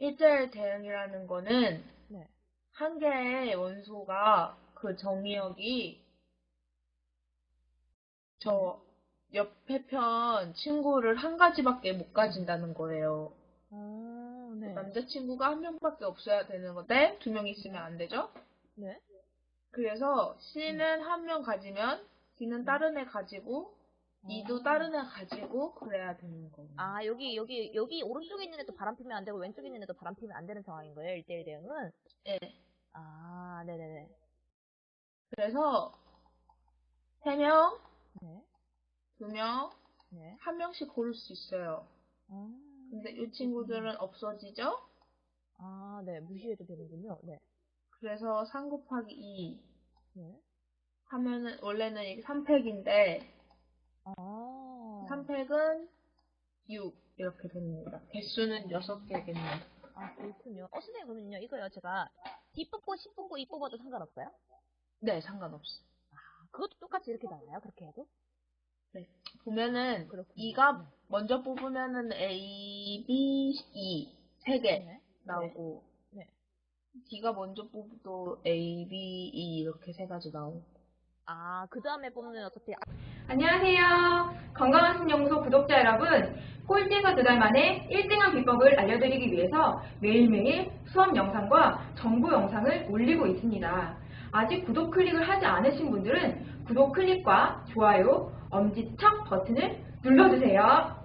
1대1 대응이라는 거는 네. 한 개의 원소가 그 정의역이 저 옆에 편 친구를 한 가지밖에 못 가진다는 거예요. 어, 네. 남자친구가 한 명밖에 없어야 되는 건데 두명 있으면 안 되죠? 네. 그래서 C는 한 명 가지면 D는 다른 애 가지고 E도 다른 애 가지고 그래야 되는 거예요. 아, 여기, 여기, 여기 오른쪽에 있는 애도 바람 피면 안 되고 왼쪽에 있는 애도 바람 피면 안 되는 상황인 거예요, 1대1 대응은? 네. 아, 네네네. 그래서 세 명, 네. 두 명, 네. 한 명씩 고를 수 있어요. 아, 근데 이 친구들은 없어지죠? 아, 네. 무시해도 되는군요. 네. 그래서 3 곱하기 2 네. 하면은 원래는 이게 3팩인데 아. 3팩은 6 이렇게 됩니다. 개수는 6개겠네요. 아, 그렇군요. 어, 선생님, 그러면요. 이거요. 제가 D 뽑고, C 뽑고, E 뽑아도 상관없어요? 네, 상관없어. 아, 그것도 똑같이 이렇게 나와요? 그렇게 해도? 보면은 그렇군요. 2가 먼저 뽑으면은 A, B, E 세개 네. 나오고 네. D가 먼저 뽑도 A, B, E 이렇게 세 가지 나오고 아, 그 다음에 뽑는 어차피 안녕하세요. 건강한 신연구소 구독자 여러분. 꼴찌에서 두 달 만에 1등한 비법을 알려드리기 위해서 매일매일 수업 영상과 정보 영상을 올리고 있습니다. 아직 구독 클릭을 하지 않으신 분들은 구독 클릭과 좋아요, 엄지척 버튼을 눌러주세요.